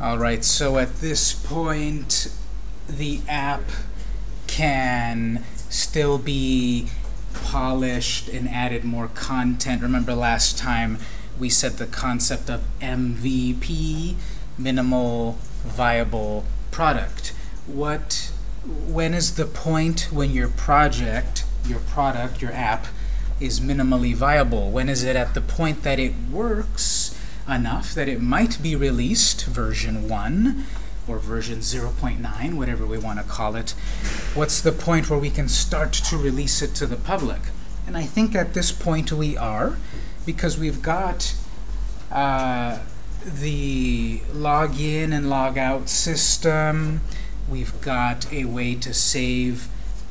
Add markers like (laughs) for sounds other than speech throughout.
All right, so at this point, the app can still be polished and added more content. Remember last time we said the concept of MVP, minimal viable product. What, when is the point when your project, your product, your app, is minimally viable? When is it at the point that it works enough that it might be released, version 1, or version 0.9, whatever we want to call it. What's the point where we can start to release it to the public? And I think at this point we are, because we've got uh, the login and logout system. We've got a way to save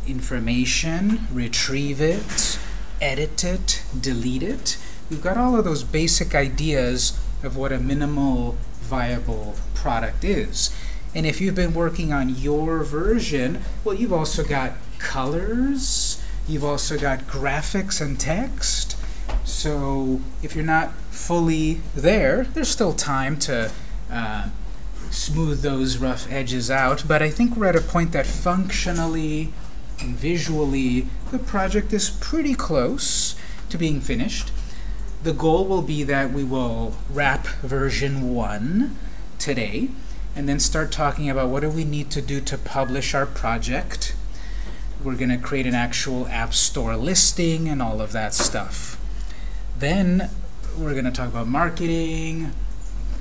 information, retrieve it, edit it, delete it. We've got all of those basic ideas of what a minimal viable product is. And if you've been working on your version, well, you've also got colors, you've also got graphics and text. So if you're not fully there, there's still time to uh, smooth those rough edges out. But I think we're at a point that functionally and visually, the project is pretty close to being finished. The goal will be that we will wrap version 1 today, and then start talking about what do we need to do to publish our project. We're going to create an actual App Store listing and all of that stuff. Then we're going to talk about marketing,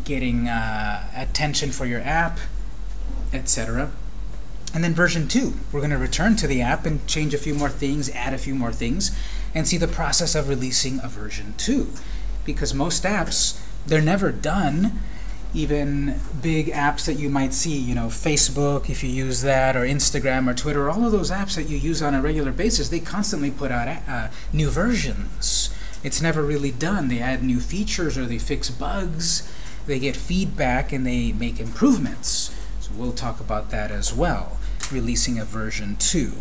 getting uh, attention for your app, etc. And then version 2, we're going to return to the app and change a few more things, add a few more things, and see the process of releasing a version 2. Because most apps, they're never done. Even big apps that you might see, you know, Facebook, if you use that, or Instagram or Twitter, all of those apps that you use on a regular basis, they constantly put out uh, new versions. It's never really done. They add new features or they fix bugs. They get feedback and they make improvements. So we'll talk about that as well, releasing a version 2.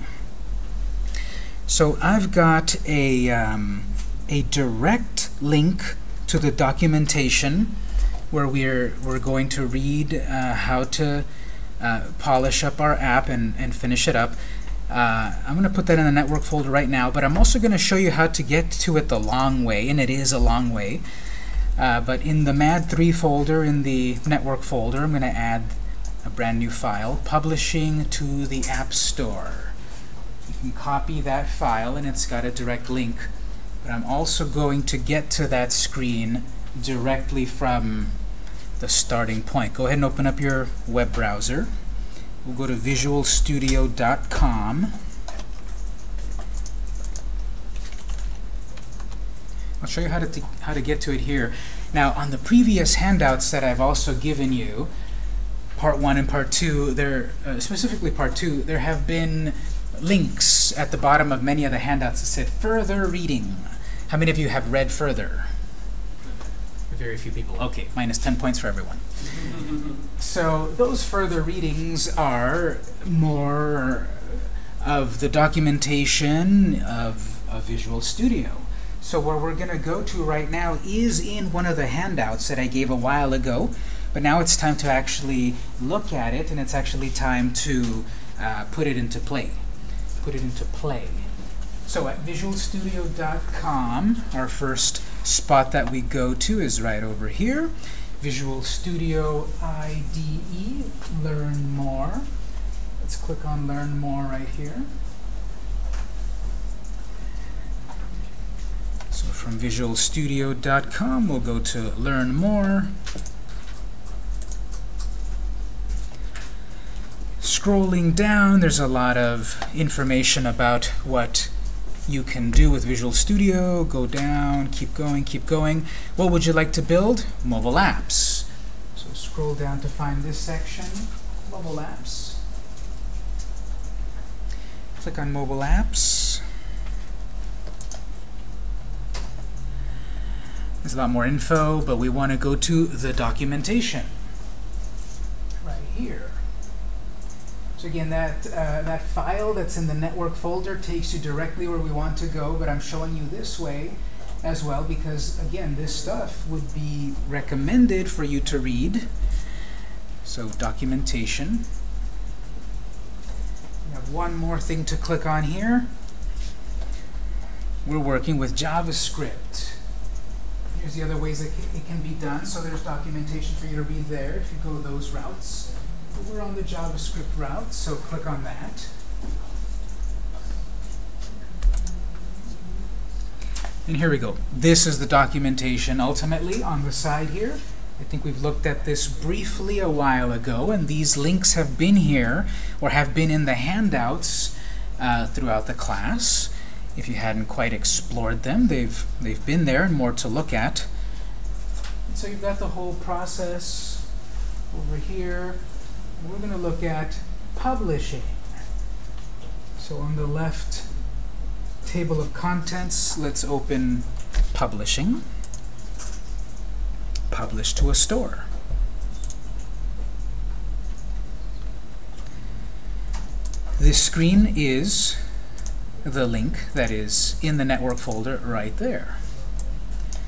So I've got a, um, a direct link to the documentation where we're, we're going to read uh, how to uh, polish up our app and, and finish it up. Uh, I'm going to put that in the network folder right now, but I'm also going to show you how to get to it the long way, and it is a long way. Uh, but in the MAD3 folder, in the network folder, I'm going to add a brand new file, publishing to the App Store. Copy that file, and it's got a direct link. But I'm also going to get to that screen directly from the starting point. Go ahead and open up your web browser. We'll go to visualstudio.com. I'll show you how to, how to get to it here. Now, on the previous handouts that I've also given you, part one and part two, there, uh, specifically part two, there have been links at the bottom of many of the handouts that said further reading. How many of you have read further? Very few people. Okay, minus 10 points for everyone. (laughs) so those further readings are more of the documentation of, of Visual Studio. So where we're going to go to right now is in one of the handouts that I gave a while ago. But now it's time to actually look at it, and it's actually time to uh, put it into play. Put it into play. So at visualstudio.com, our first spot that we go to is right over here. Visual Studio IDE, Learn More. Let's click on Learn More right here. So from visualstudio.com, we'll go to Learn More. Scrolling down, there's a lot of information about what you can do with Visual Studio. Go down, keep going, keep going. What would you like to build? Mobile apps. So scroll down to find this section, mobile apps. Click on mobile apps. There's a lot more info, but we want to go to the documentation right here. So again, that, uh, that file that's in the network folder takes you directly where we want to go, but I'm showing you this way as well because, again, this stuff would be recommended for you to read So documentation. We have one more thing to click on here. We're working with JavaScript. Here's the other ways that it can be done. So there's documentation for you to read there if you go those routes. We're on the JavaScript route, so click on that. And here we go. This is the documentation ultimately on the side here. I think we've looked at this briefly a while ago, and these links have been here, or have been in the handouts uh, throughout the class. If you hadn't quite explored them, they've, they've been there and more to look at. So you've got the whole process over here. We're going to look at publishing. So on the left table of contents, let's open publishing. Publish to a store. This screen is the link that is in the network folder right there.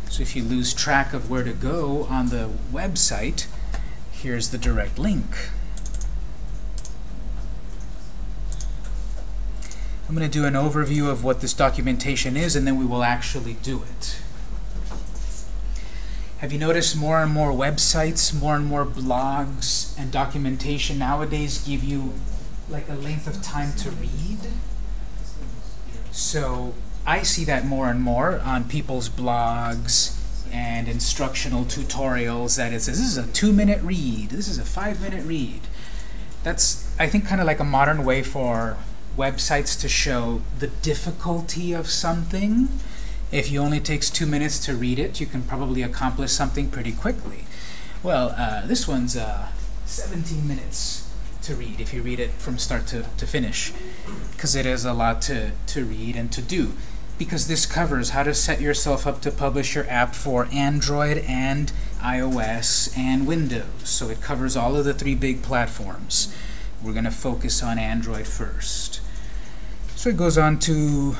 So if you lose track of where to go on the website, here's the direct link. I'm going to do an overview of what this documentation is, and then we will actually do it. Have you noticed more and more websites, more and more blogs, and documentation nowadays give you like a length of time to read? So I see that more and more on people's blogs and instructional tutorials that it says, this is a two-minute read, this is a five-minute read. That's, I think, kind of like a modern way for websites to show the difficulty of something. If you only takes two minutes to read it, you can probably accomplish something pretty quickly. Well, uh, this one's uh, 17 minutes to read if you read it from start to, to finish because it is a lot to, to read and to do because this covers how to set yourself up to publish your app for Android and iOS and Windows. So it covers all of the three big platforms. We're going to focus on Android first. So it goes on to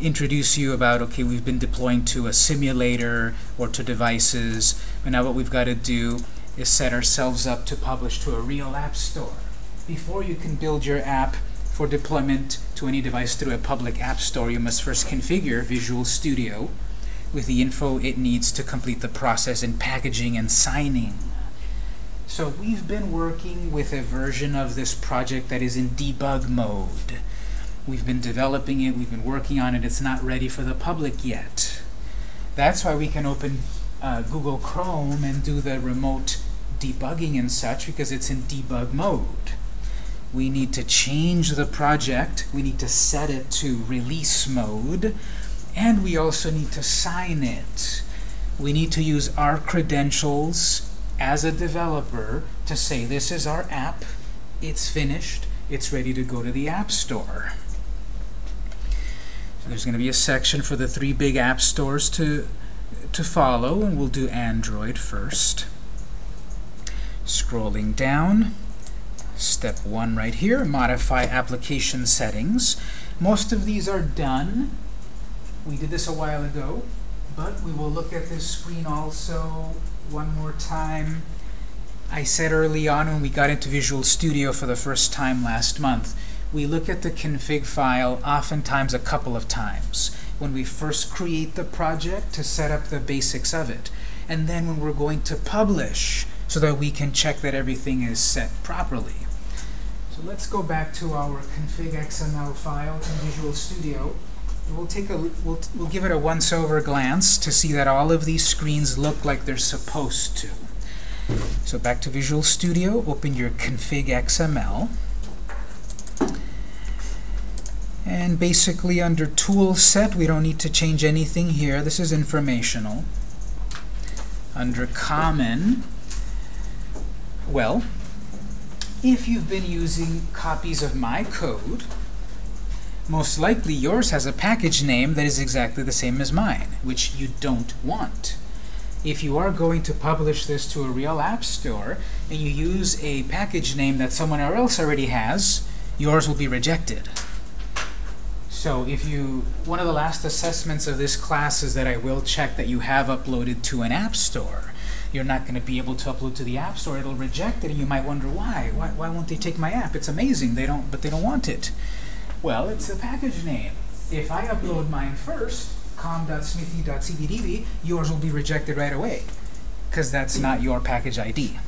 introduce you about, okay, we've been deploying to a simulator or to devices, but now what we've got to do is set ourselves up to publish to a real app store. Before you can build your app for deployment to any device through a public app store, you must first configure Visual Studio with the info it needs to complete the process in packaging and signing. So we've been working with a version of this project that is in debug mode. We've been developing it, we've been working on it, it's not ready for the public yet. That's why we can open uh, Google Chrome and do the remote debugging and such because it's in debug mode. We need to change the project. We need to set it to release mode. And we also need to sign it. We need to use our credentials as a developer to say this is our app, it's finished, it's ready to go to the App Store. There's going to be a section for the three big app stores to, to follow, and we'll do Android first. Scrolling down, step one right here, modify application settings. Most of these are done. We did this a while ago, but we will look at this screen also one more time. I said early on when we got into Visual Studio for the first time last month, we look at the config file oftentimes a couple of times. When we first create the project to set up the basics of it, and then when we're going to publish so that we can check that everything is set properly. So let's go back to our config XML file in Visual Studio. We'll take a we'll, we'll give it a once-over glance to see that all of these screens look like they're supposed to. So back to Visual Studio, open your config XML. And basically under Tool Set, we don't need to change anything here. This is informational. Under Common, well, if you've been using copies of my code, most likely yours has a package name that is exactly the same as mine, which you don't want. If you are going to publish this to a real app store and you use a package name that someone else already has, yours will be rejected. So if you, one of the last assessments of this class is that I will check that you have uploaded to an app store. you're not going to be able to upload to the App Store. It'll reject it, and you might wonder why. Why, why won't they take my app? It's amazing. They don't, but they don't want it. Well, it's a package name. If I upload mine first, com.smithy.cbdb, yours will be rejected right away because that's not your package ID.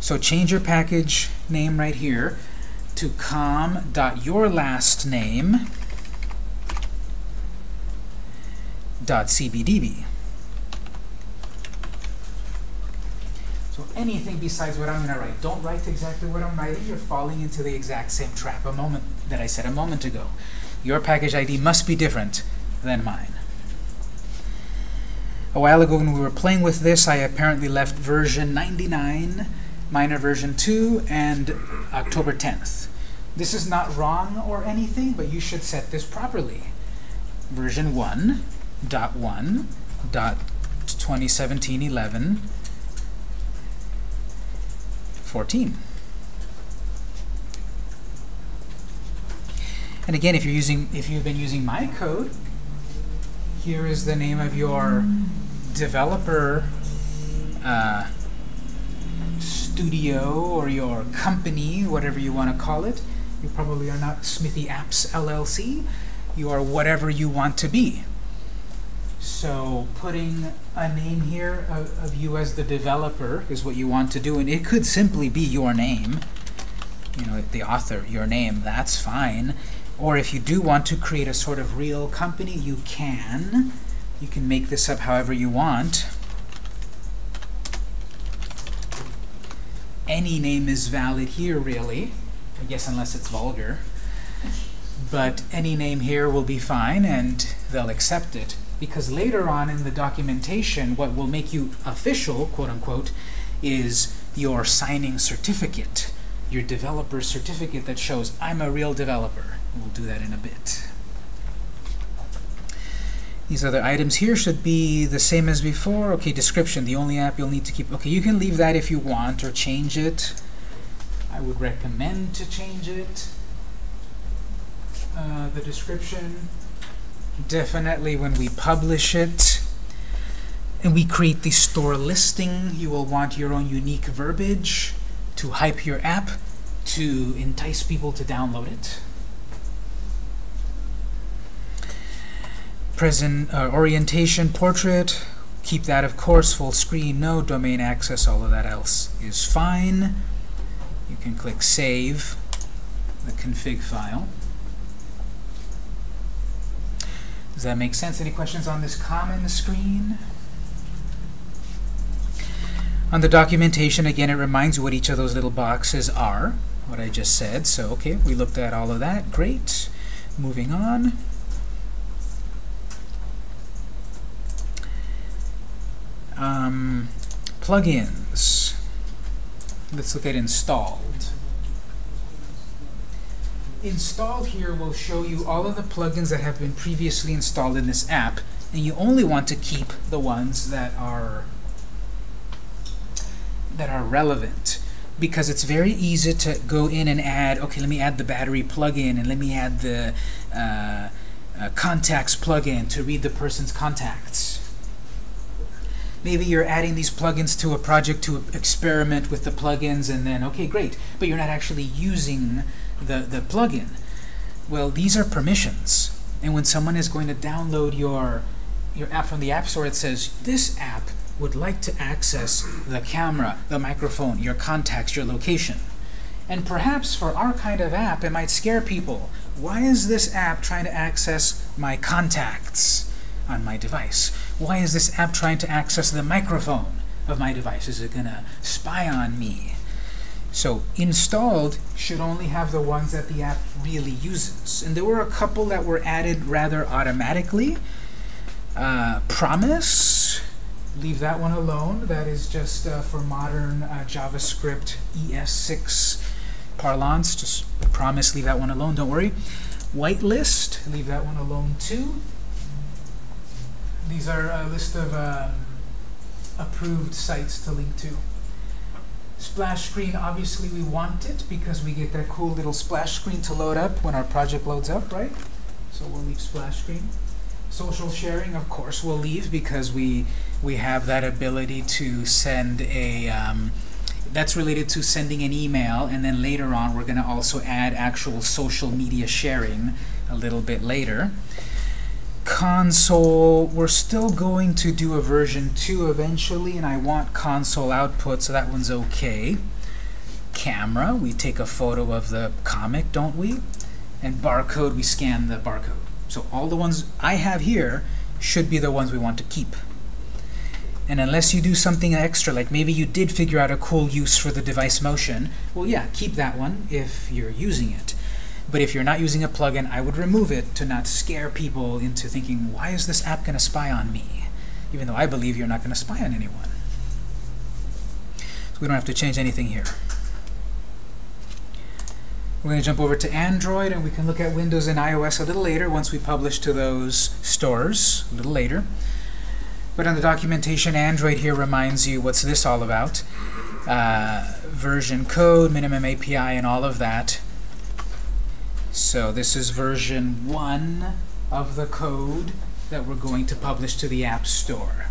So change your package name right here to com.yourlastname .cbdb. So anything besides what I'm going to write. Don't write exactly what I'm writing. You're falling into the exact same trap a moment that I said a moment ago. Your package ID must be different than mine. A while ago when we were playing with this, I apparently left version 99, minor version 2, and October 10th. This is not wrong or anything, but you should set this properly. Version 1, dot 1, dot 2017 11, 14. And again, if you're using, if you've been using my code, here is the name of your developer uh, studio or your company, whatever you want to call it. You probably are not Smithy Apps LLC. You are whatever you want to be. So putting a name here of, of you as the developer is what you want to do, and it could simply be your name. You know, the author, your name, that's fine. Or if you do want to create a sort of real company, you can. You can make this up however you want. Any name is valid here, really. I guess unless it's vulgar. But any name here will be fine, and they'll accept it. Because later on in the documentation, what will make you official, quote-unquote, is your signing certificate, your developer certificate that shows I'm a real developer. We'll do that in a bit. These other items here should be the same as before. Okay, description, the only app you'll need to keep. Okay, you can leave that if you want or change it. I would recommend to change it. Uh, the description, definitely when we publish it and we create the store listing, you will want your own unique verbiage to hype your app, to entice people to download it. Present uh, orientation portrait, keep that of course, full screen, no domain access, all of that else is fine. You can click save the config file. Does that make sense? Any questions on this common screen? On the documentation, again, it reminds you what each of those little boxes are, what I just said. So, okay, we looked at all of that. Great. Moving on. Um, plugins. Let's look at installed. Installed here will show you all of the plugins that have been previously installed in this app, and you only want to keep the ones that are that are relevant because it's very easy to go in and add, okay, let me add the battery plugin and let me add the uh, uh, contacts plugin to read the person's contacts. Maybe you're adding these plugins to a project to experiment with the plugins and then, okay, great, but you're not actually using the, the plugin. Well, these are permissions. And when someone is going to download your, your app from the App Store, it says, this app would like to access the camera, the microphone, your contacts, your location. And perhaps for our kind of app, it might scare people. Why is this app trying to access my contacts on my device? Why is this app trying to access the microphone of my device? Is it going to spy on me? So installed should only have the ones that the app really uses. And there were a couple that were added rather automatically. Uh, promise, leave that one alone. That is just uh, for modern uh, JavaScript ES6 parlance. Just promise, leave that one alone, don't worry. Whitelist, leave that one alone too. These are a list of um, approved sites to link to. Splash screen, obviously we want it because we get that cool little splash screen to load up when our project loads up, right? So we'll leave splash screen. Social sharing, of course, we'll leave because we we have that ability to send a um, that's related to sending an email and then later on we're going to also add actual social media sharing a little bit later. Console, we're still going to do a version 2 eventually and I want console output so that one's okay. Camera, we take a photo of the comic, don't we? And barcode, we scan the barcode. So all the ones I have here should be the ones we want to keep. And unless you do something extra, like maybe you did figure out a cool use for the device motion, well, yeah, keep that one if you're using it. But if you're not using a plugin, I would remove it to not scare people into thinking, why is this app going to spy on me? Even though I believe you're not going to spy on anyone. So we don't have to change anything here. We're going to jump over to Android, and we can look at Windows and iOS a little later once we publish to those stores, a little later. But on the documentation, Android here reminds you what's this all about. Uh, version code, minimum API, and all of that. So this is version 1 of the code that we're going to publish to the App Store.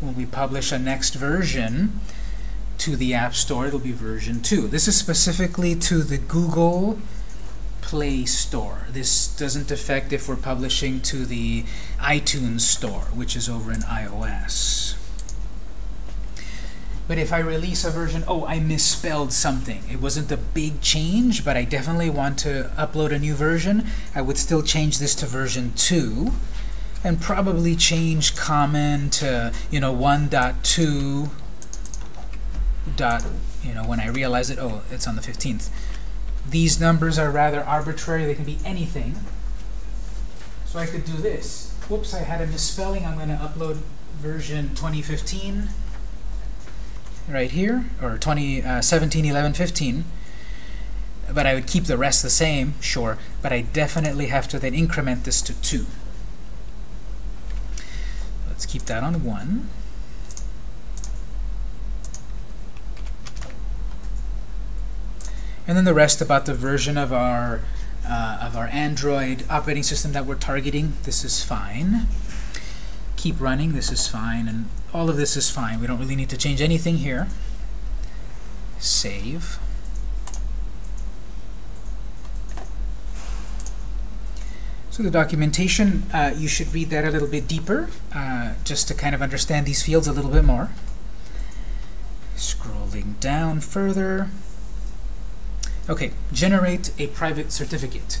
When we publish a next version, to the App Store, it'll be version 2. This is specifically to the Google Play Store. This doesn't affect if we're publishing to the iTunes Store, which is over in iOS. But if I release a version, oh, I misspelled something. It wasn't a big change, but I definitely want to upload a new version. I would still change this to version 2 and probably change common to, you know, 1.2 dot, you know, when I realize it, oh, it's on the 15th. These numbers are rather arbitrary. They can be anything. So I could do this. Whoops, I had a misspelling. I'm going to upload version 2015 right here, or 2017, uh, 11, 15. But I would keep the rest the same, sure, but I definitely have to then increment this to 2. Let's keep that on 1. and then the rest about the version of our uh, of our Android operating system that we're targeting. This is fine. Keep running. This is fine, and all of this is fine. We don't really need to change anything here. Save. So the documentation, uh, you should read that a little bit deeper, uh, just to kind of understand these fields a little bit more. Scrolling down further. Okay, generate a private certificate.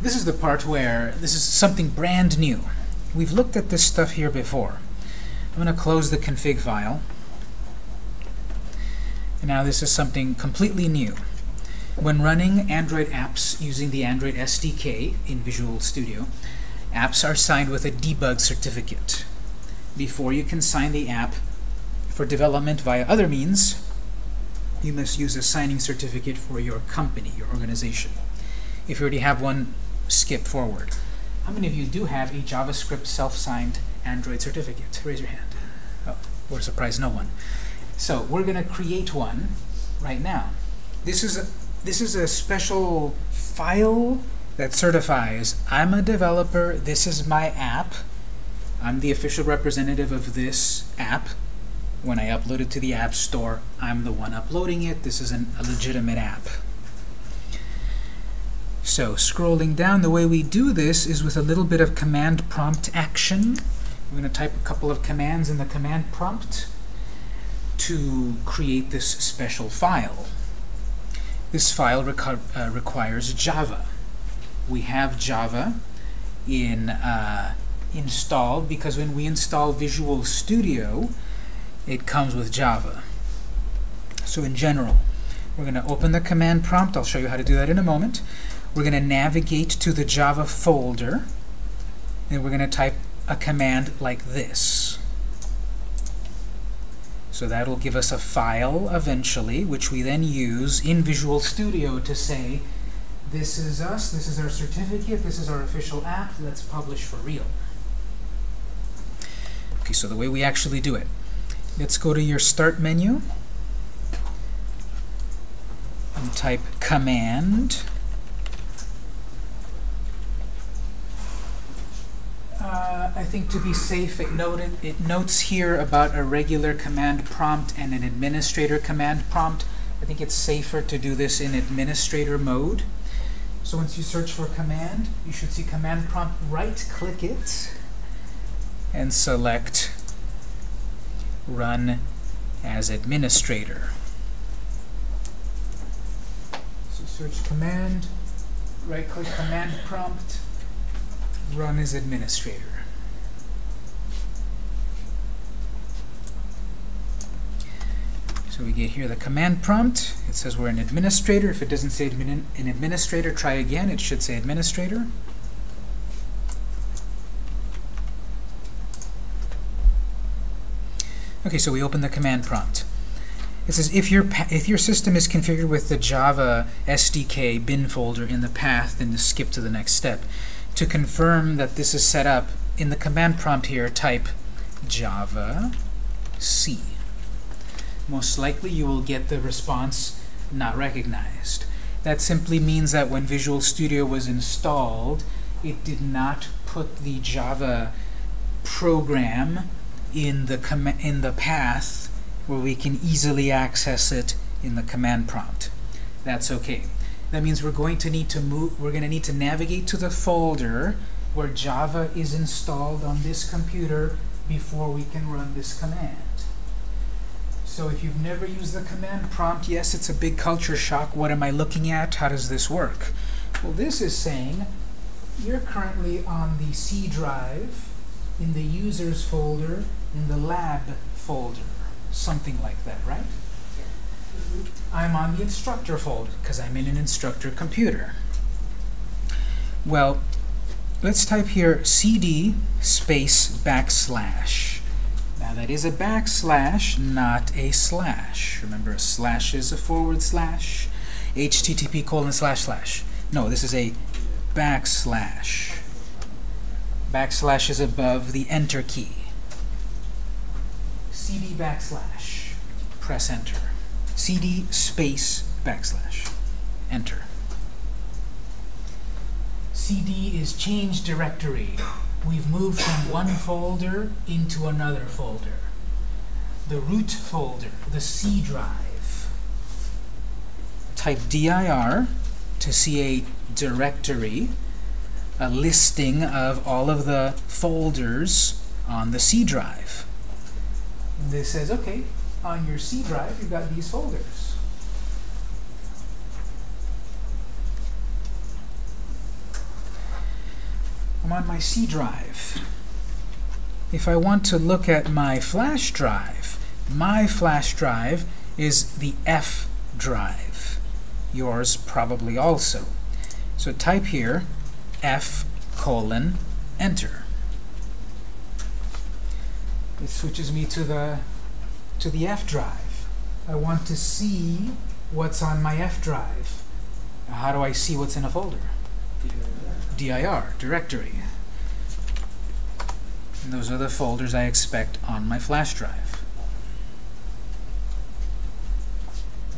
This is the part where this is something brand new. We've looked at this stuff here before. I'm going to close the config file. And now this is something completely new. When running Android apps using the Android SDK in Visual Studio, apps are signed with a debug certificate. Before you can sign the app for development via other means, you must use a signing certificate for your company, your organization. If you already have one, skip forward. How many of you do have a JavaScript self-signed Android certificate? Raise your hand. Oh, we're surprised no one. So we're going to create one right now. This is a this is a special file that certifies I'm a developer, this is my app, I'm the official representative of this app, when I upload it to the App Store, I'm the one uploading it. This is an, a legitimate app. So scrolling down, the way we do this is with a little bit of command prompt action. We're going to type a couple of commands in the command prompt to create this special file. This file uh, requires Java. We have Java in uh, installed because when we install Visual Studio, it comes with Java. So in general, we're going to open the command prompt. I'll show you how to do that in a moment. We're going to navigate to the Java folder, and we're going to type a command like this. So that'll give us a file eventually, which we then use in Visual Studio to say, this is us, this is our certificate, this is our official app, let's publish for real. Okay, so the way we actually do it. Let's go to your Start menu and type Command. Uh, I think to be safe, it noted it notes here about a regular command prompt and an administrator command prompt. I think it's safer to do this in administrator mode. So once you search for command, you should see command prompt, right-click it, and select Run as Administrator. So search command, right-click command prompt, Run as Administrator. So we get here the command prompt. It says we're an administrator. If it doesn't say admin an administrator, try again. It should say administrator. Okay, so we open the command prompt. It says if your if your system is configured with the Java SDK bin folder in the path, then to skip to the next step. To confirm that this is set up, in the command prompt here, type Java C. Most likely you will get the response not recognized. That simply means that when Visual Studio was installed, it did not put the Java program in the in the path where we can easily access it in the command prompt. That's okay. That means we're going to need to move we're going to need to navigate to the folder where Java is installed on this computer before we can run this command. So if you've never used the command prompt, yes, it's a big culture shock. What am I looking at? How does this work? Well, this is saying you're currently on the C drive in the users folder in the lab folder, something like that, right? I'm on the instructor folder because I'm in an instructor computer. Well, let's type here cd space backslash. Now that is a backslash, not a slash. Remember, a slash is a forward slash. http colon slash slash. No, this is a backslash. Backslash is above the enter key. cd backslash. Press enter. cd space backslash. Enter. cd is change directory. We've moved from one folder into another folder. The root folder, the C drive. Type dir to see a directory, a listing of all of the folders on the C drive. And this says, okay, on your C drive, you've got these folders. I'm on my C drive. If I want to look at my flash drive, my flash drive is the F drive. Yours probably also. So type here F colon enter. It switches me to the to the F drive. I want to see what's on my F drive. How do I see what's in a folder? Dir, directory. And those are the folders I expect on my flash drive.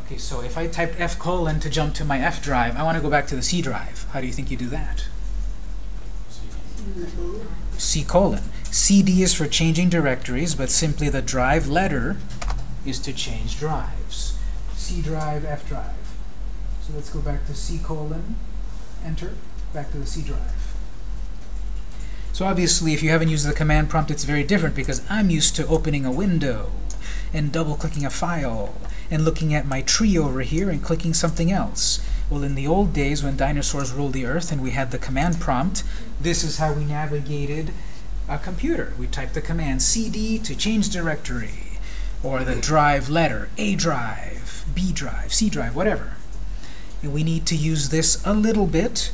Okay, so if I typed F colon to jump to my F drive, I want to go back to the C drive. How do you think you do that? C colon. CD is for changing directories, but simply the drive letter is to change drives. C drive, F drive. So let's go back to C colon, enter, back to the C drive. So obviously, if you haven't used the command prompt, it's very different because I'm used to opening a window and double-clicking a file and looking at my tree over here and clicking something else. Well, in the old days when dinosaurs ruled the earth and we had the command prompt, this is how we navigated a computer. We typed the command cd to change directory, or the drive letter, A drive, B drive, C drive, whatever. And we need to use this a little bit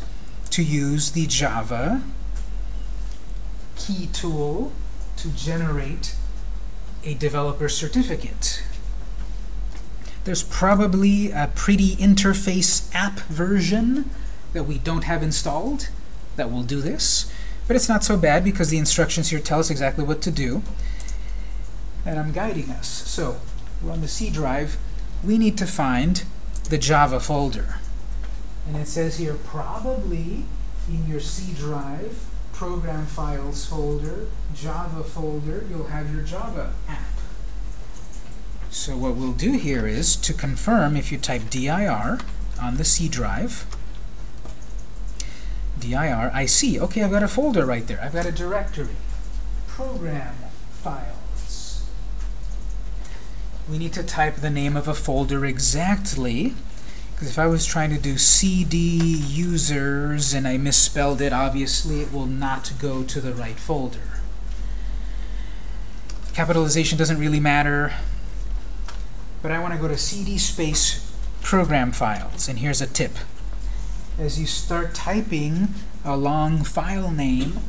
to use the Java keytool to generate a developer certificate. There's probably a pretty interface app version that we don't have installed that will do this. But it's not so bad because the instructions here tell us exactly what to do. And I'm guiding us. So we're on the C drive. We need to find the Java folder. And it says here, probably in your C drive, program files folder, Java folder, you'll have your Java app. So what we'll do here is, to confirm, if you type dir on the C drive, dir, I see, okay, I've got a folder right there. I've got a directory. Program files. We need to type the name of a folder exactly, because if I was trying to do cd users and I misspelled it, obviously it will not go to the right folder. Capitalization doesn't really matter, but I want to go to cd space program files, and here's a tip as you start typing a long file name,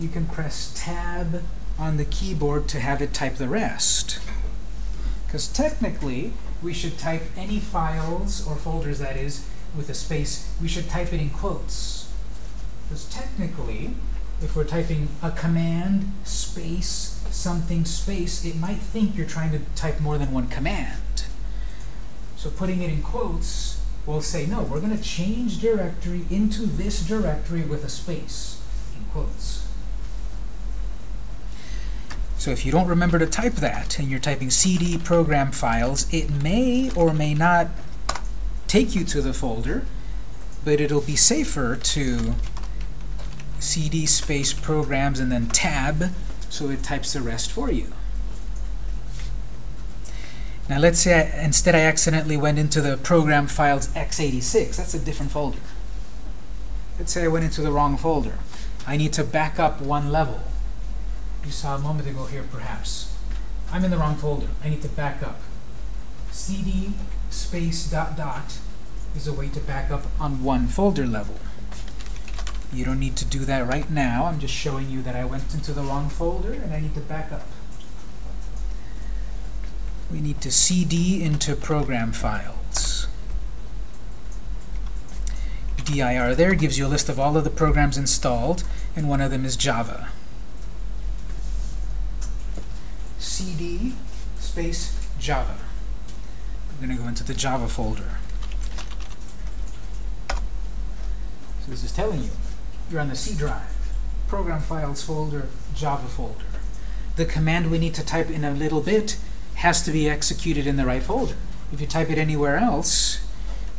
you can press Tab on the keyboard to have it type the rest. Because technically, we should type any files, or folders that is, with a space, we should type it in quotes. Because technically, if we're typing a command, space, something, space, it might think you're trying to type more than one command. So putting it in quotes we'll say, no, we're going to change directory into this directory with a space, in quotes. So if you don't remember to type that, and you're typing cd program files, it may or may not take you to the folder, but it'll be safer to cd space programs and then tab, so it types the rest for you. Now let's say I, instead I accidentally went into the program files x86. That's a different folder. Let's say I went into the wrong folder. I need to back up one level. You saw a moment ago here, perhaps. I'm in the wrong folder. I need to back up. cd space dot dot is a way to back up on one folder level. You don't need to do that right now. I'm just showing you that I went into the wrong folder and I need to back up we need to cd into program files. dir there gives you a list of all of the programs installed, and one of them is Java. Cd space Java. I'm going to go into the Java folder. So this is telling you, you're on the C drive, program files folder, Java folder. The command we need to type in a little bit has to be executed in the right folder. If you type it anywhere else,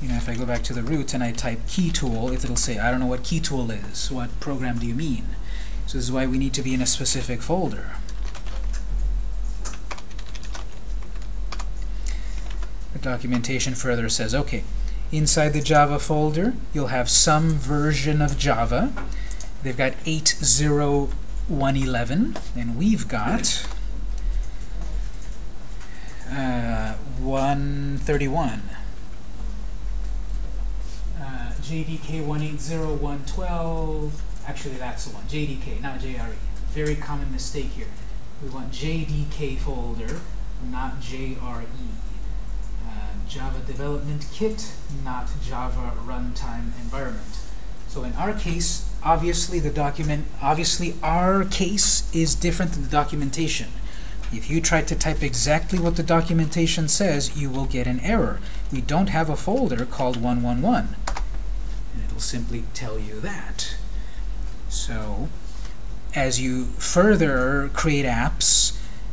you know, if I go back to the root and I type keytool, it'll say, I don't know what keytool is. What program do you mean? So this is why we need to be in a specific folder. Documentation further says, okay, inside the Java folder, you'll have some version of Java. They've got 8.0.1.11, and we've got uh, 131. Uh, JDK 180.112. Actually, that's the one. JDK, not JRE. Very common mistake here. We want JDK folder, not JRE. Java Development Kit, not Java Runtime Environment. So in our case, obviously the document, obviously our case is different than the documentation. If you try to type exactly what the documentation says, you will get an error. We don't have a folder called 111. And it'll simply tell you that. So as you further create apps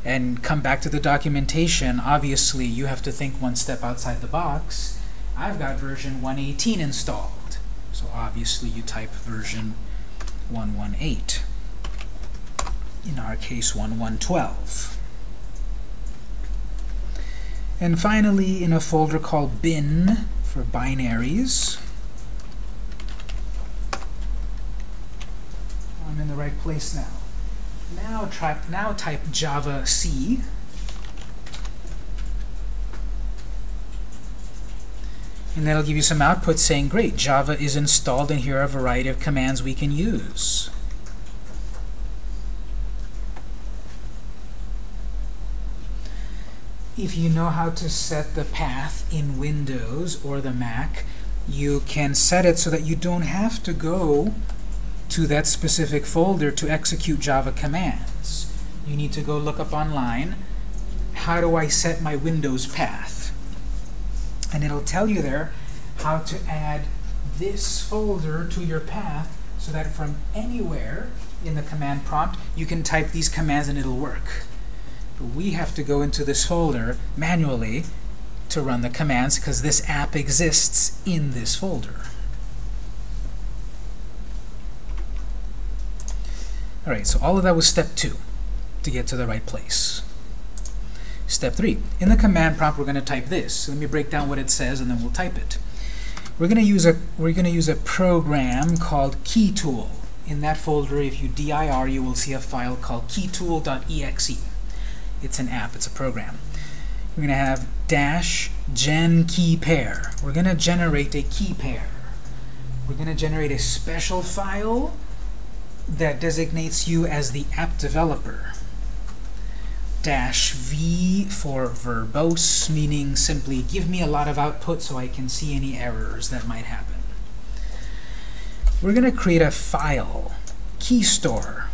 and come back to the documentation, obviously you have to think one step outside the box. I've got version 118 installed. So obviously you type version 118. In our case, 1112. And finally, in a folder called bin for binaries, I'm in the right place now. Now, try, now type javac. And that'll give you some output saying, great, Java is installed and here are a variety of commands we can use. if you know how to set the path in Windows or the Mac, you can set it so that you don't have to go to that specific folder to execute Java commands. You need to go look up online, how do I set my Windows path? And it'll tell you there how to add this folder to your path so that from anywhere in the command prompt, you can type these commands and it'll work. But we have to go into this folder manually to run the commands because this app exists in this folder. All right, so all of that was step two to get to the right place. Step three, in the command prompt, we're going to type this. So let me break down what it says, and then we'll type it. We're going to use a we're going to use a program called KeyTool. In that folder, if you dir, you will see a file called keytool.exe. It's an app. It's a program. We're going to have dash gen key pair. We're going to generate a key pair. We're going to generate a special file that designates you as the app developer. Dash V for verbose, meaning simply give me a lot of output so I can see any errors that might happen. We're going to create a file, key store.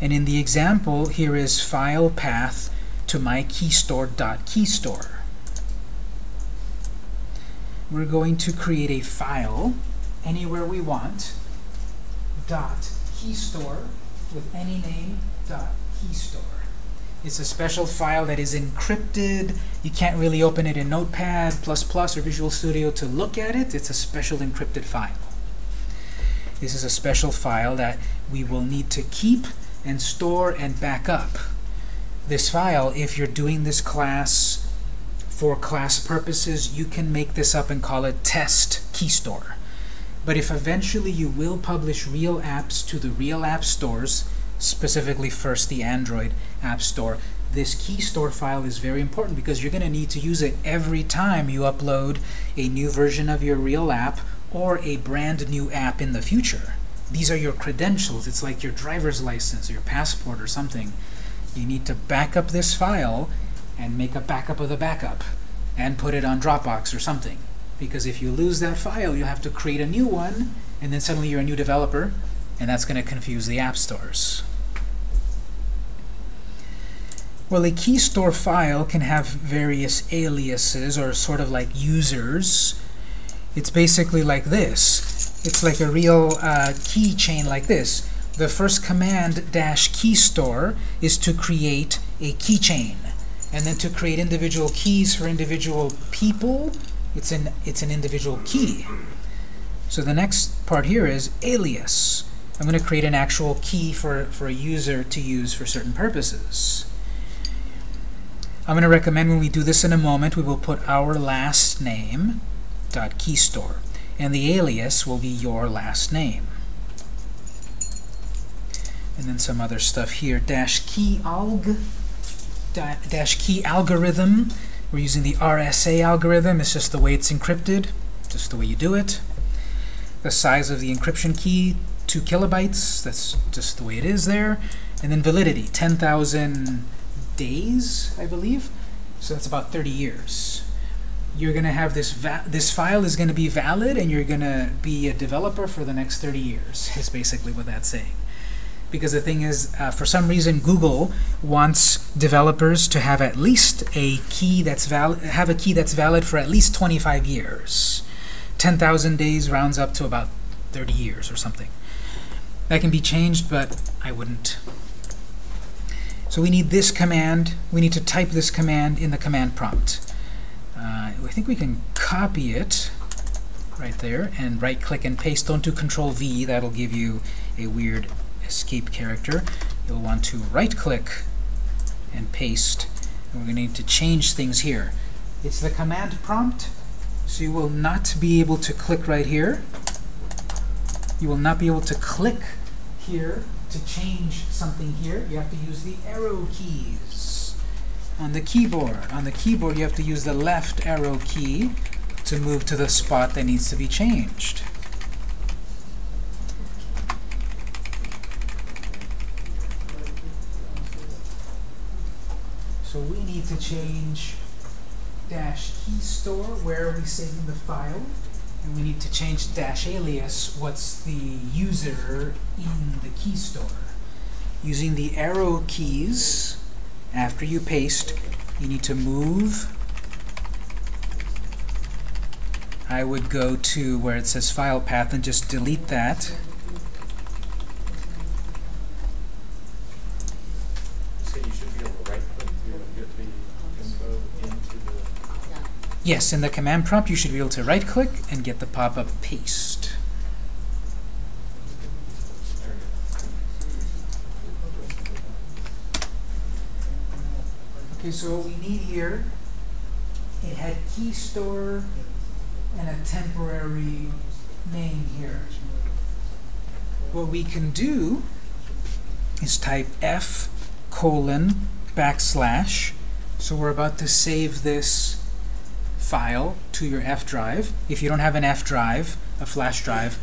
And in the example, here is file path to my keystore.keystore. We're going to create a file anywhere we want, dot keystore with any name dot keystore. It's a special file that is encrypted. You can't really open it in Notepad++ or Visual Studio to look at it. It's a special encrypted file. This is a special file that we will need to keep and store and back up. This file, if you're doing this class for class purposes, you can make this up and call it test keystore. But if eventually you will publish real apps to the real app stores, specifically first the Android App Store, this key store file is very important because you're going to need to use it every time you upload a new version of your real app or a brand new app in the future. These are your credentials. It's like your driver's license or your passport or something. You need to back up this file and make a backup of the backup and put it on Dropbox or something. Because if you lose that file, you have to create a new one, and then suddenly you're a new developer, and that's going to confuse the app stores. Well, a key store file can have various aliases, or sort of like users. It's basically like this. It's like a real uh, keychain like this. The first command, dash key store, is to create a keychain. And then to create individual keys for individual people, it's an, it's an individual key. So the next part here is alias. I'm going to create an actual key for, for a user to use for certain purposes. I'm going to recommend when we do this in a moment, we will put our last name dot keystore, and the alias will be your last name. And then some other stuff here, dash key alg, dash key algorithm, we're using the RSA algorithm. It's just the way it's encrypted, just the way you do it. The size of the encryption key, 2 kilobytes. That's just the way it is there. And then validity, 10,000 days, I believe. So that's about 30 years. You're going to have this, this file is going to be valid, and you're going to be a developer for the next 30 years, is basically what that's saying because the thing is, uh, for some reason, Google wants developers to have at least a key that's valid, have a key that's valid for at least 25 years. 10,000 days rounds up to about 30 years or something. That can be changed, but I wouldn't. So we need this command. We need to type this command in the command prompt. Uh, I think we can copy it right there and right-click and paste. Don't do Control-V. That'll give you a weird escape character, you'll want to right-click and paste. And we're going to need to change things here. It's the command prompt, so you will not be able to click right here. You will not be able to click here to change something here. You have to use the arrow keys on the keyboard. On the keyboard, you have to use the left arrow key to move to the spot that needs to be changed. So we need to change dash key store, where are we saving the file? And we need to change dash alias, what's the user in the key store. Using the arrow keys, after you paste, you need to move. I would go to where it says file path and just delete that. Yes, in the command prompt, you should be able to right-click and get the pop-up paste. Okay, so what we need here, it had key store and a temporary name here. What we can do is type f colon backslash. So we're about to save this file to your F drive. If you don't have an F drive, a flash drive,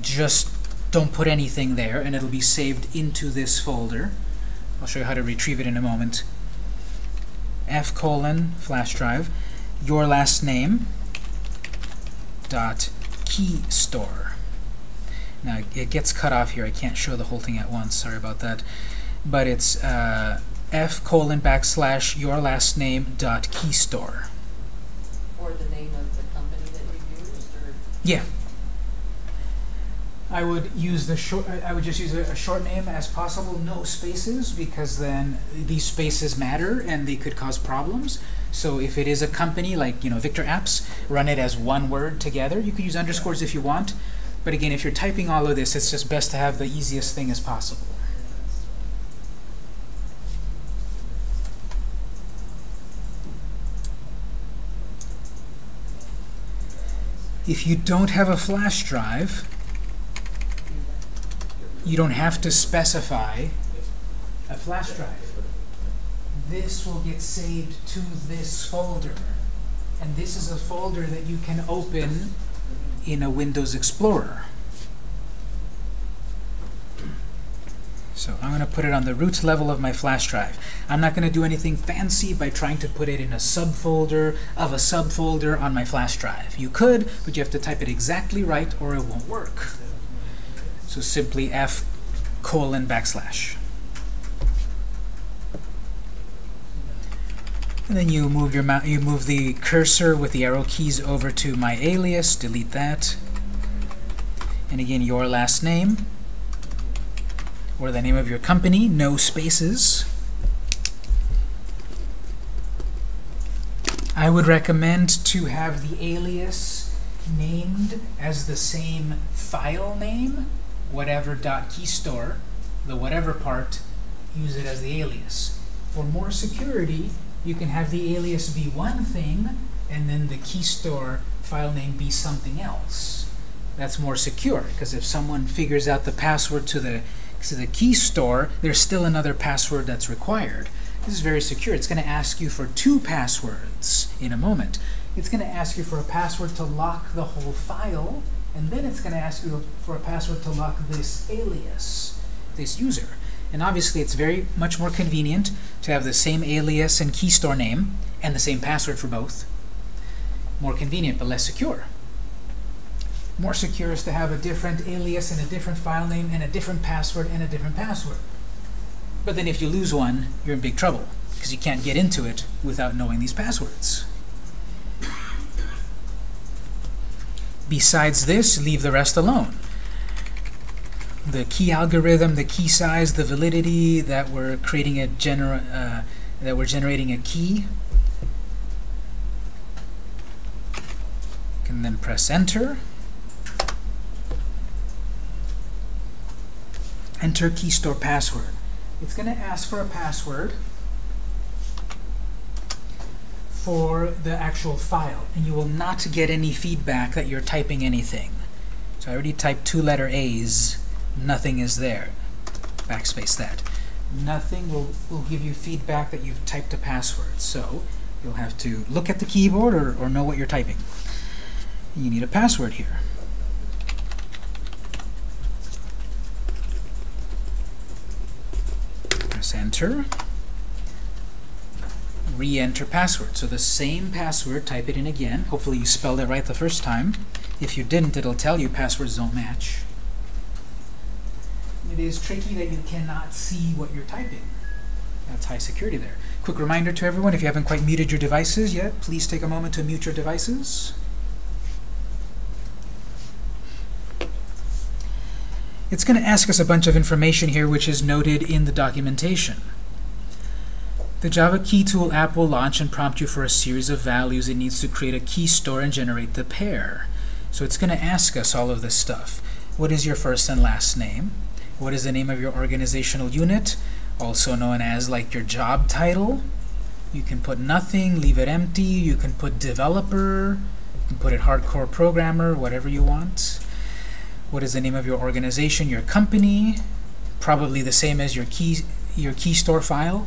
just don't put anything there and it'll be saved into this folder. I'll show you how to retrieve it in a moment. F colon flash drive, your last name dot key store. Now it gets cut off here. I can't show the whole thing at once. Sorry about that. But it's uh, f colon backslash your last name dot key store. Or the name of the company that you used, or? Yeah. I would use the short. I would just use a, a short name as possible, no spaces, because then these spaces matter and they could cause problems. So if it is a company like you know Victor Apps, run it as one word together. You could use underscores if you want, but again, if you're typing all of this, it's just best to have the easiest thing as possible. If you don't have a flash drive, you don't have to specify a flash drive. This will get saved to this folder. And this is a folder that you can open in a Windows Explorer. So I'm going to put it on the root level of my flash drive. I'm not going to do anything fancy by trying to put it in a subfolder of a subfolder on my flash drive. You could, but you have to type it exactly right or it won't work. So simply f colon backslash. And then you move your you move the cursor with the arrow keys over to my alias, delete that. And again, your last name or the name of your company, no spaces. I would recommend to have the alias named as the same file name, whatever .keystore, the whatever part, use it as the alias. For more security, you can have the alias be one thing and then the keystore file name be something else. That's more secure because if someone figures out the password to the to the key store, there's still another password that's required. This is very secure. It's going to ask you for two passwords in a moment. It's going to ask you for a password to lock the whole file, and then it's going to ask you for a password to lock this alias, this user. And obviously, it's very much more convenient to have the same alias and key store name and the same password for both. More convenient, but less secure. More secure is to have a different alias and a different file name and a different password and a different password. But then if you lose one, you're in big trouble because you can't get into it without knowing these passwords. Besides this, leave the rest alone. The key algorithm, the key size, the validity that we're creating a uh, that we're generating a key. Can then press enter. Enter key store password. It's going to ask for a password for the actual file, and you will not get any feedback that you're typing anything. So I already typed two letter A's, nothing is there. Backspace that. Nothing will, will give you feedback that you've typed a password. So you'll have to look at the keyboard or, or know what you're typing. You need a password here. Press enter. Re-enter password. So the same password, type it in again. Hopefully you spelled it right the first time. If you didn't, it'll tell you passwords don't match. It is tricky that you cannot see what you're typing. That's high security there. Quick reminder to everyone, if you haven't quite muted your devices yet, please take a moment to mute your devices. It's going to ask us a bunch of information here which is noted in the documentation. The Java Key Tool app will launch and prompt you for a series of values. It needs to create a key store and generate the pair. So it's going to ask us all of this stuff. What is your first and last name? What is the name of your organizational unit? Also known as like your job title. You can put nothing, leave it empty. You can put developer. You can put it hardcore programmer, whatever you want. What is the name of your organization, your company? Probably the same as your key, your key store file.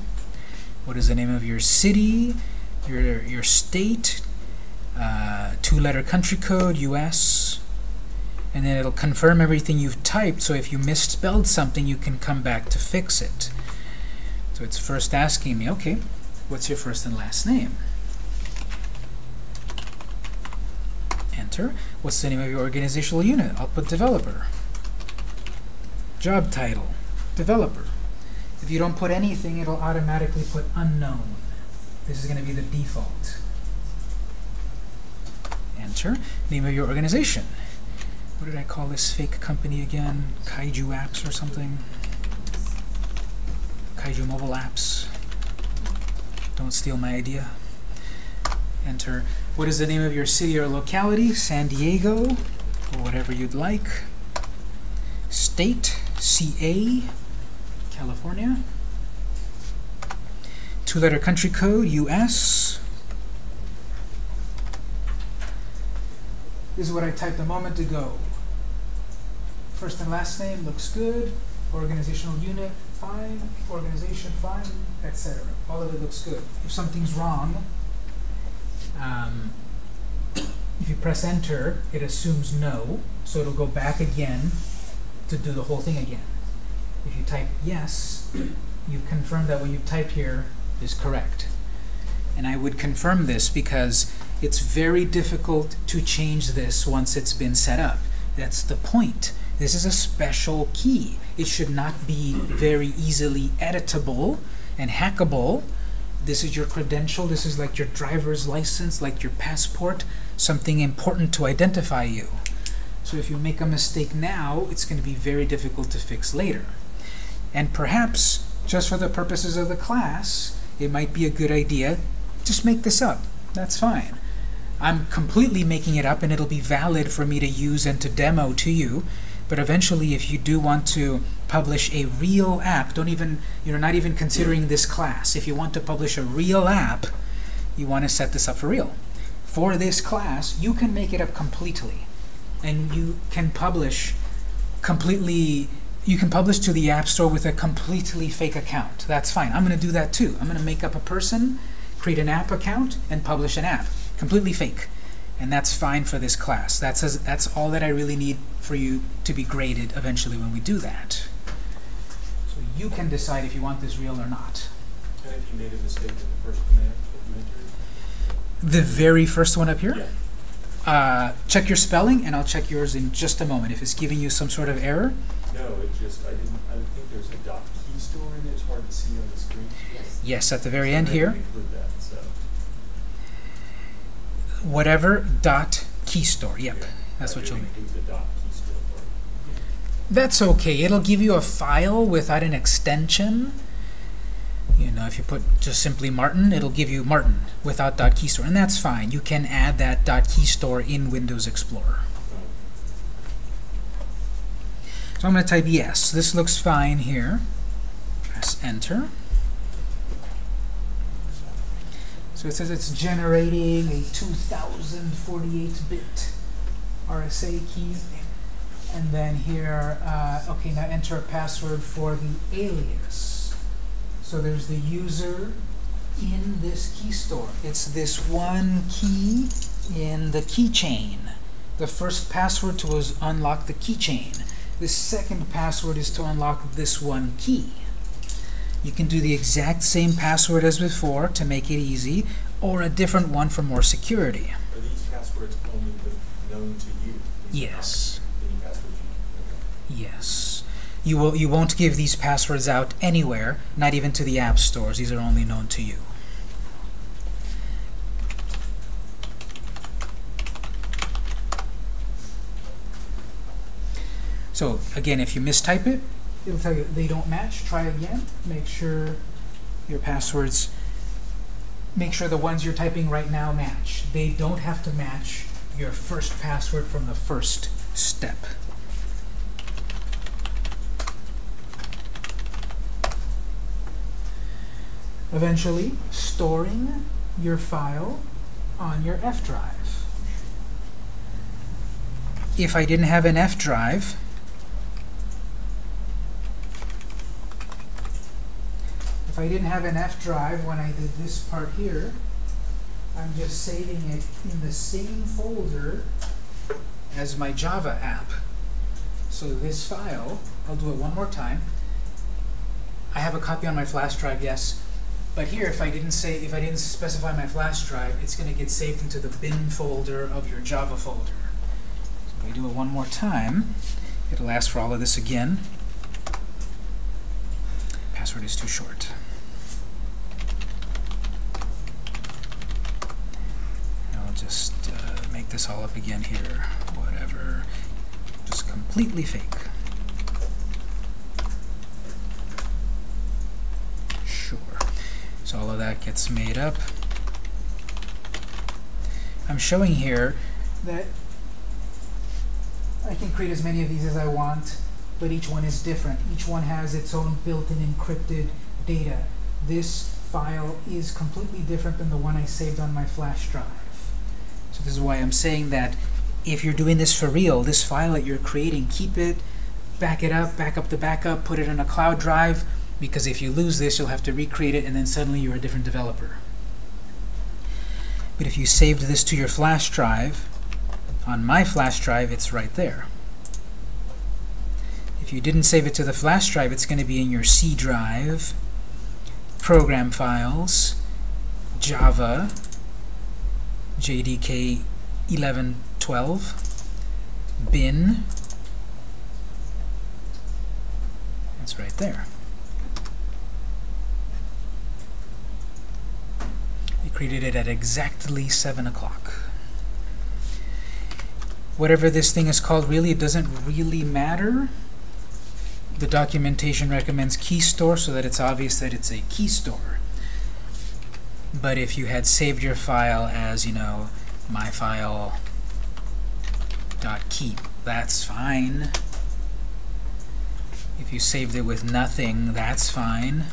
What is the name of your city, your, your state, uh, two-letter country code, US, and then it'll confirm everything you've typed, so if you misspelled something, you can come back to fix it. So it's first asking me, okay, what's your first and last name? Enter. What's the name of your organizational unit? I'll put developer. Job title, developer. If you don't put anything, it'll automatically put unknown. This is going to be the default. Enter. Name of your organization. What did I call this fake company again? Kaiju Apps or something? Kaiju Mobile Apps. Don't steal my idea. Enter. What is the name of your city or locality? San Diego, or whatever you'd like. State, CA, California. Two-letter country code, US. This is what I typed a moment ago. First and last name looks good. Organizational unit, fine. Organization, fine, etc. All of it looks good. If something's wrong, um, if you press enter, it assumes no, so it'll go back again to do the whole thing again. If you type yes, (clears throat) you've confirmed that what you've typed here is correct. And I would confirm this because it's very difficult to change this once it's been set up. That's the point. This is a special key. It should not be very easily editable and hackable. This is your credential. This is like your driver's license, like your passport, something important to identify you. So if you make a mistake now, it's going to be very difficult to fix later. And perhaps, just for the purposes of the class, it might be a good idea, just make this up. That's fine. I'm completely making it up, and it'll be valid for me to use and to demo to you. But eventually, if you do want to publish a real app, don't even, you're not even considering this class. If you want to publish a real app, you want to set this up for real. For this class, you can make it up completely. And you can publish completely, you can publish to the App Store with a completely fake account. That's fine. I'm going to do that too. I'm going to make up a person, create an app account, and publish an app. Completely fake. And that's fine for this class. That's, that's all that I really need for you to be graded eventually when we do that. You can decide if you want this real or not. And if you made a mistake in the first command? The very first one up here, Yeah. uh, check your spelling, and I'll check yours in just a moment. If it's giving you some sort of error, No, it just, I didn't, I think there's a dot key store in it, it's hard to see on the screen. Yes. yes, at the very So end here, that, so. whatever dot key store. Yep, yeah. that's I what you'll need. include the dot key store part. That's okay. It'll give you a file without an extension. You know, if you put just simply Martin, it'll give you Martin without .keystore, and that's fine. You can add that .keystore in Windows Explorer. So I'm going to type yes. This looks fine here. Press enter. So it says it's generating a 2048-bit RSA key. And then here, uh, okay, now enter a password for the alias. So there's the user in this key store. It's this one key in the keychain. The first password to was unlock the keychain. The second password is to unlock this one key. You can do the exact same password as before to make it easy, or a different one for more security. Are these passwords only known to you? These Yes. Yes. You will you won't give these passwords out anywhere, not even to the app stores. These are only known to you. So again, if you mistype it, it'll tell you they don't match. Try again. Make sure your passwords make sure the ones you're typing right now match. They don't have to match your first password from the first step. Eventually, storing your file on your F drive. If I didn't have an F drive, if I didn't have an F drive when I did this part here, I'm just saving it in the same folder as my Java app. So this file, I'll do it one more time. I have a copy on my flash drive, yes, but here, if I didn't say, if I didn't specify my flash drive, it's going to get saved into the bin folder of your Java folder. So if I do it one more time, it'll ask for all of this again. Password is too short. I'll just uh, make this all up again here. Whatever. Just completely fake. Sure. So all of that gets made up. I'm showing here that I can create as many of these as I want, but each one is different. Each one has its own built-in encrypted data. This file is completely different than the one I saved on my flash drive. So this is why I'm saying that if you're doing this for real, this file that you're creating, keep it, back it up, back up the backup, put it in a cloud drive, because if you lose this, you'll have to recreate it, and then suddenly you're a different developer. But if you saved this to your flash drive, on my flash drive, it's right there. If you didn't save it to the flash drive, it's going to be in your C drive, program files, Java, JDK 1112, bin. It's right there. Created it at exactly 7 o'clock. Whatever this thing is called, really, it doesn't really matter. The documentation recommends key store so that it's obvious that it's a key store. But if you had saved your file as, you know, my file dot keep, that's fine. If you saved it with nothing, that's fine.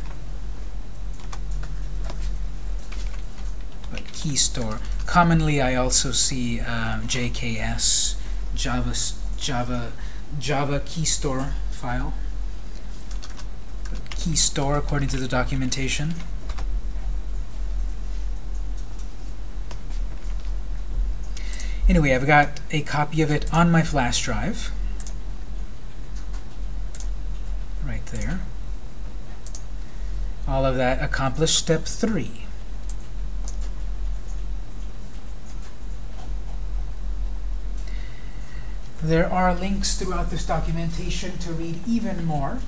Key store. Commonly, I also see um, JKS, Java, Java, Java key store file. Key store according to the documentation. Anyway, I've got a copy of it on my flash drive. Right there. All of that accomplished step three. There are links throughout this documentation to read even more.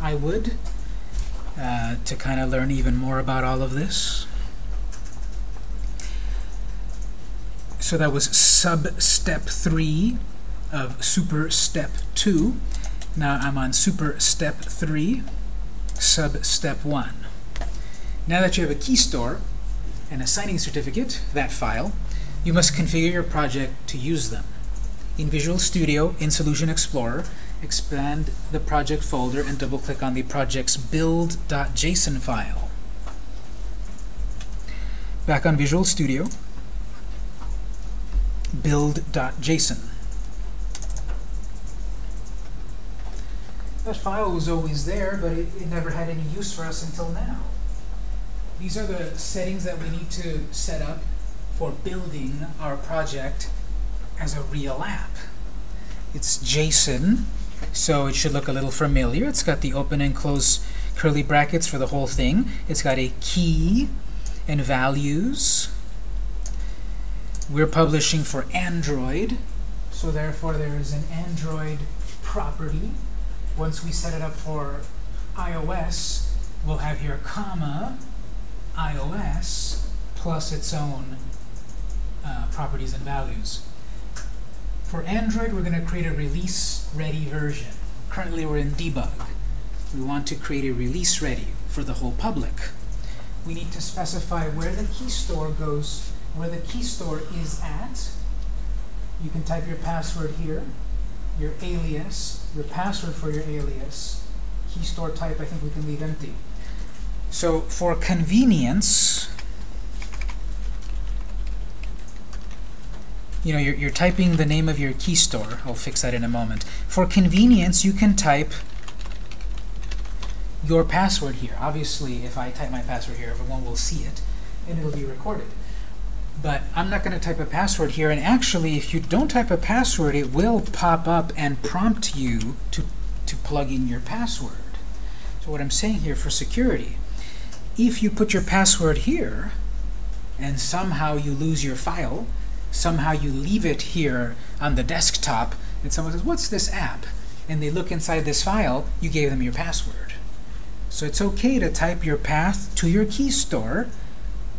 I would, uh, to kind of learn even more about all of this. So that was sub-step 3 of super step 2. Now I'm on super step 3, sub-step 1. Now that you have a key store and a signing certificate, that file, you must configure your project to use them. In Visual Studio, in Solution Explorer, expand the project folder and double-click on the project's build.json file. Back on Visual Studio, build.json. That file was always there, but it, it never had any use for us until now. These are the settings that we need to set up for building our project as a real app. It's JSON, so it should look a little familiar. It's got the open and close curly brackets for the whole thing. It's got a key and values. We're publishing for Android, so therefore there is an Android property. Once we set it up for iOS, we'll have here comma iOS plus its own uh, properties and values. For Android, we're going to create a release-ready version. Currently, we're in debug. We want to create a release-ready for the whole public. we need to specify where the key store goes, where the key store is at. You can type your password here, your alias, your password for your alias. Key store type, I think we can leave empty. So for convenience, you know, you're, you're typing the name of your key store. I'll fix that in a moment. For convenience, you can type your password here. Obviously, if I type my password here, everyone will see it, and it'll be recorded. But I'm not going to type a password here, and actually, if you don't type a password, it will pop up and prompt you to, to plug in your password. So what I'm saying here for security, if you put your password here, and somehow you lose your file, somehow you leave it here on the desktop, and someone says, what's this app? And they look inside this file, you gave them your password. So it's okay to type your path to your key store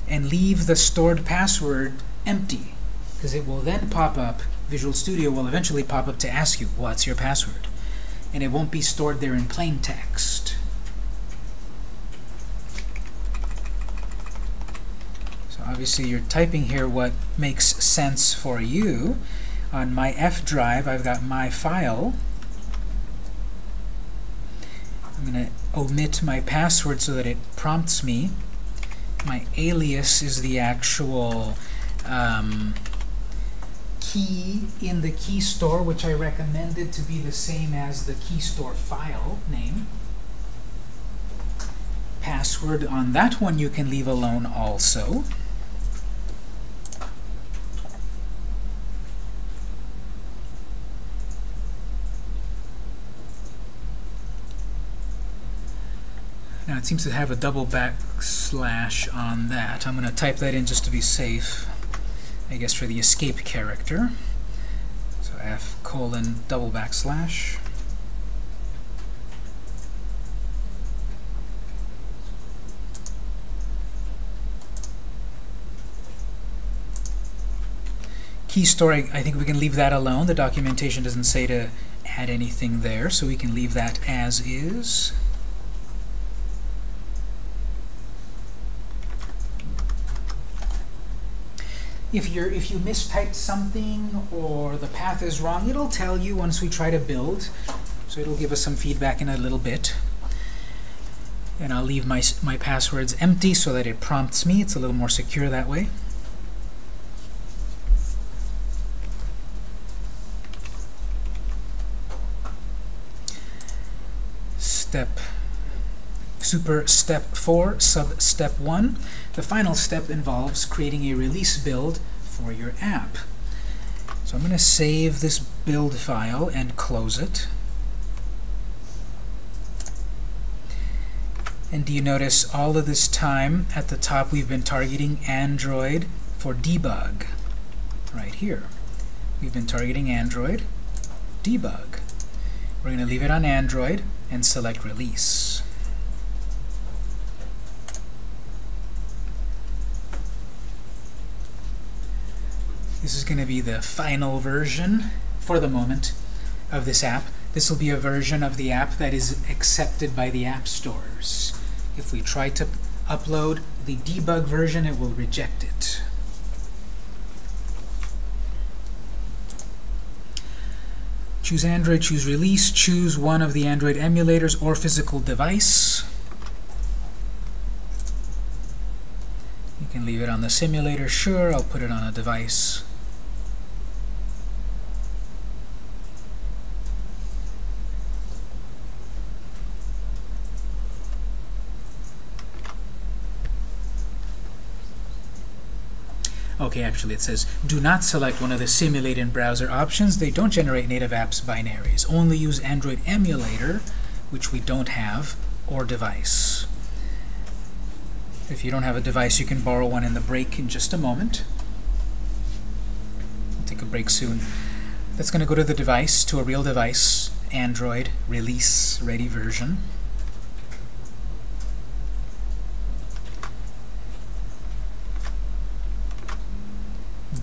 and leave the stored password empty, because it will then pop up, Visual Studio will eventually pop up to ask you, what's your password? And it won't be stored there in plain text. So obviously you're typing here what makes sense for you. On my F drive, I've got my file. I'm going to omit my password so that it prompts me. My alias is the actual um, key in the key store, which I recommended to be the same as the key store file name. Password on that one you can leave alone also. It seems to have a double backslash on that. I'm going to type that in just to be safe, I guess for the escape character. So F colon double backslash. Key store, I I think we can leave that alone. The documentation doesn't say to add anything there, so we can leave that as is. If you're if you mistyped something or the path is wrong, it'll tell you once we try to build. So it'll give us some feedback in a little bit. And I'll leave my my passwords empty so that it prompts me. It's a little more secure that way. Step super step 4 sub step 1 the final step involves creating a release build for your app. So I'm going to save this build file and close it. And do you notice all of this time at the top we've been targeting Android for debug? Right here. We've been targeting Android, debug. We're going to leave it on Android and select release. This is going to be the final version, for the moment, of this app. This will be a version of the app that is accepted by the app stores. If we try to upload the debug version, it will reject it. Choose Android, choose Release, choose one of the Android emulators or physical device. You can leave it on the simulator, sure, I'll put it on a device. Okay, actually it says, do not select one of the simulate in browser options. They don't generate native apps binaries. Only use Android emulator, which we don't have, or device. If you don't have a device, you can borrow one in the break in just a moment. I'll take a break soon. That's going to go to the device, to a real device, Android release ready version.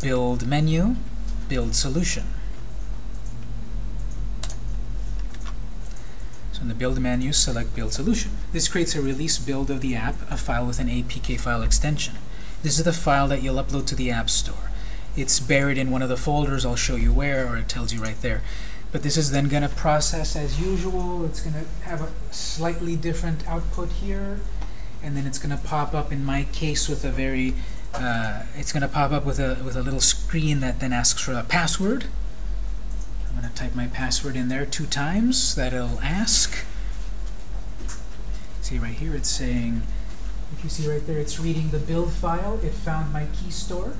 Build menu, build solution. So in the build menu, select build solution. This creates a release build of the app, a file with an APK file extension. This is the file that you'll upload to the App Store. It's buried in one of the folders, I'll show you where, or it tells you right there. But this is then going to process as usual. It's going to have a slightly different output here, and then it's going to pop up, in my case, with a very, uh, it's going to pop up with a, with a little screen that then asks for a password. I'm going to type my password in there two times. That it'll ask. See right here, it's saying, if you see right there, it's reading the build file. It found my key store.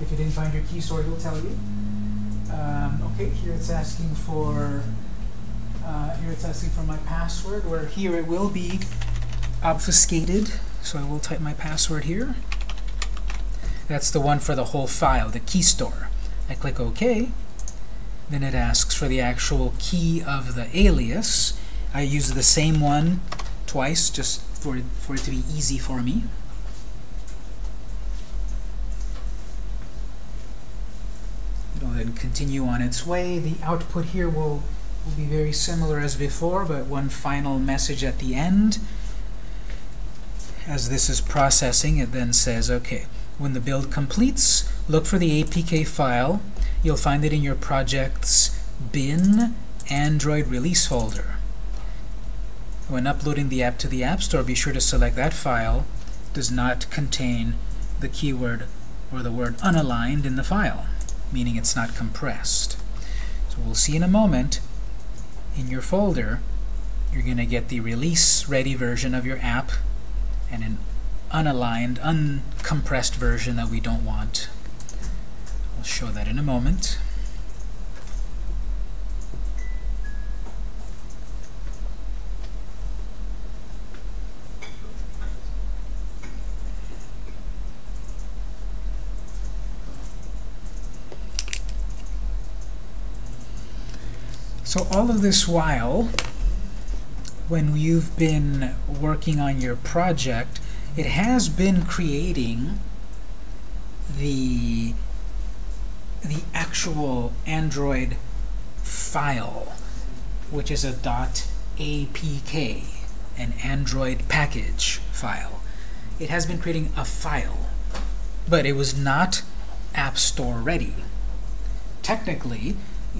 If you didn't find your key store, it'll tell you. Um, okay, here it's asking for, uh, here it's asking for my password, where here it will be obfuscated. So I will type my password here. That's the one for the whole file, the key store. I click OK. Then it asks for the actual key of the alias. I use the same one twice just for, for it to be easy for me. It'll then continue on its way. The output here will, will be very similar as before, but one final message at the end. As this is processing, it then says, okay, when the build completes, look for the APK file. You'll find it in your project's bin Android release folder. When uploading the app to the App Store, be sure to select that file does not contain the keyword or the word unaligned in the file, meaning it's not compressed. So we'll see in a moment, in your folder, you're going to get the release-ready version of your app and an unaligned, uncompressed version that we don't want. I'll show that in a moment. So all of this while, when you've been working on your project, it has been creating the the actual Android file, which is a dot .apk, an Android package file. It has been creating a file, but it was not App Store ready. Technically,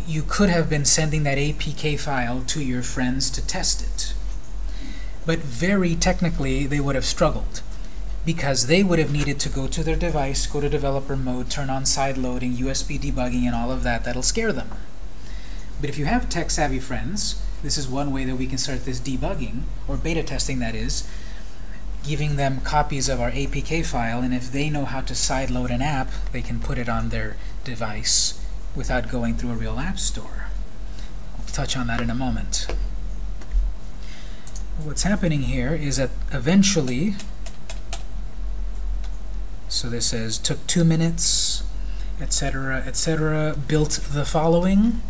you could have been sending that APK file to your friends to test it. But very technically, they would have struggled because they would have needed to go to their device, go to developer mode, turn on side loading, USB debugging, and all of that. That'll scare them. But if you have tech-savvy friends, this is one way that we can start this debugging, or beta testing that is, giving them copies of our APK file, and if they know how to side load an app, they can put it on their device without going through a real app store. I'll touch on that in a moment. What's happening here is that eventually, so this says took two minutes, etc., etc., built the following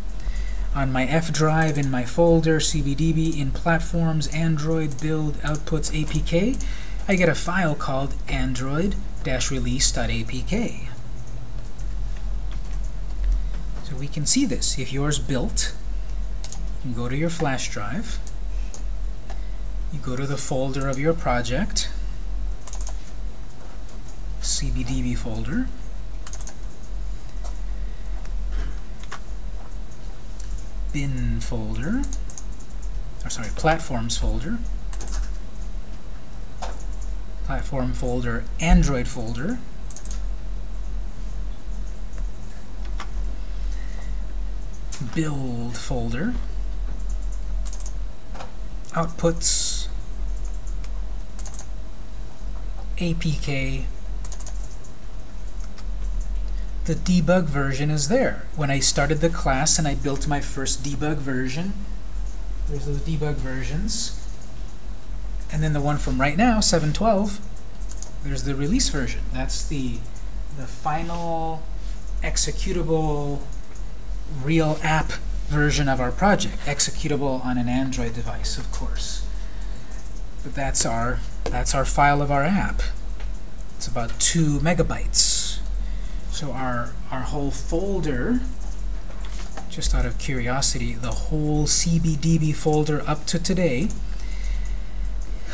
on my F drive in my folder cbdb in platforms android build outputs apk I get a file called android-release.apk so we can see this. If yours built, you go to your flash drive, you go to the folder of your project, CBDB folder, bin folder, or sorry, platforms folder, platform folder, Android folder, build folder, outputs, APK, the debug version is there. When I started the class and I built my first debug version, there's those debug versions. And then the one from right now, 7.12, there's the release version. That's the, the final executable real app version of our project, executable on an Android device, of course. But that's our that's our file of our app. It's about two megabytes. So our our whole folder just out of curiosity, the whole CBDB folder up to today,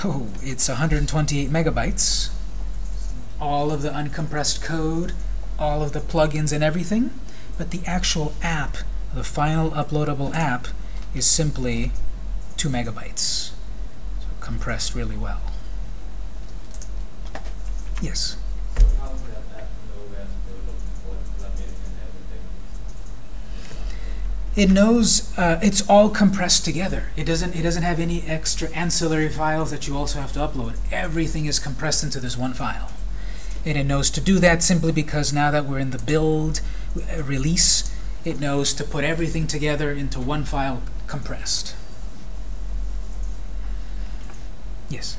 oh, it's 128 megabytes. All of the uncompressed code, all of the plugins and everything, but the actual app, the final uploadable app, is simply 2 megabytes. So compressed really well. Yes? So how would that app know where to look for plugins and everything? It knows uh, it's all compressed together. It doesn't. It doesn't have any extra ancillary files that you also have to upload. Everything is compressed into this one file, and it knows to do that simply because now that we're in the build uh, release, it knows to put everything together into one file compressed. Yes.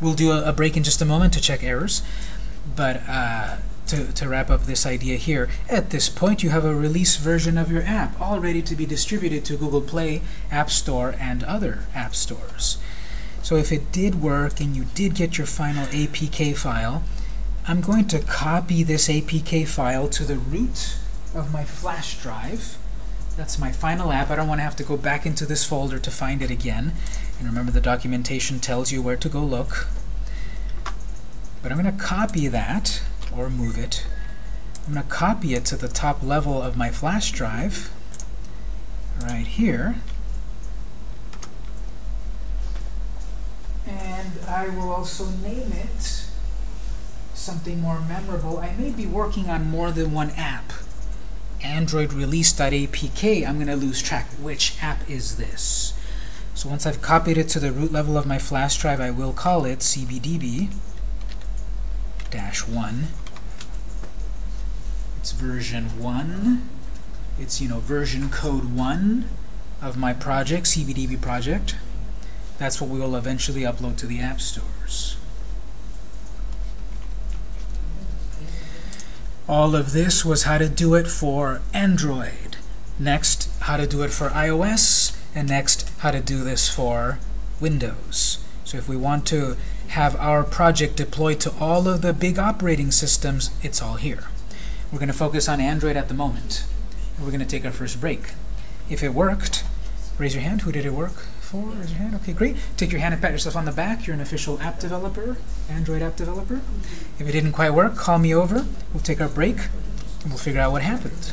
We'll do a, a break in just a moment to check errors, but. Uh, to, to wrap up this idea here, at this point you have a release version of your app all ready to be distributed to Google Play, App Store, and other app stores. So if it did work and you did get your final APK file, I'm going to copy this APK file to the root of my flash drive. That's my final app. I don't want to have to go back into this folder to find it again. And remember the documentation tells you where to go look. But I'm going to copy that or move it. I'm going to copy it to the top level of my flash drive right here. And I will also name it something more memorable. I may be working on more than one app. Android release.apk, I'm going to lose track. Which app is this? So once I've copied it to the root level of my flash drive, I will call it cbdb dash 1 it's version 1. It's, you know, version code 1 of my project, CBDB project. That's what we will eventually upload to the app stores. All of this was how to do it for Android. Next, how to do it for iOS. And next, how to do this for Windows. So if we want to have our project deployed to all of the big operating systems, it's all here. We're going to focus on Android at the moment. We're going to take our first break. If it worked, raise your hand. Who did it work for? Raise your hand. Okay, great. Take your hand and pat yourself on the back. You're an official app developer, Android app developer. If it didn't quite work, call me over. We'll take our break, and we'll figure out what happened.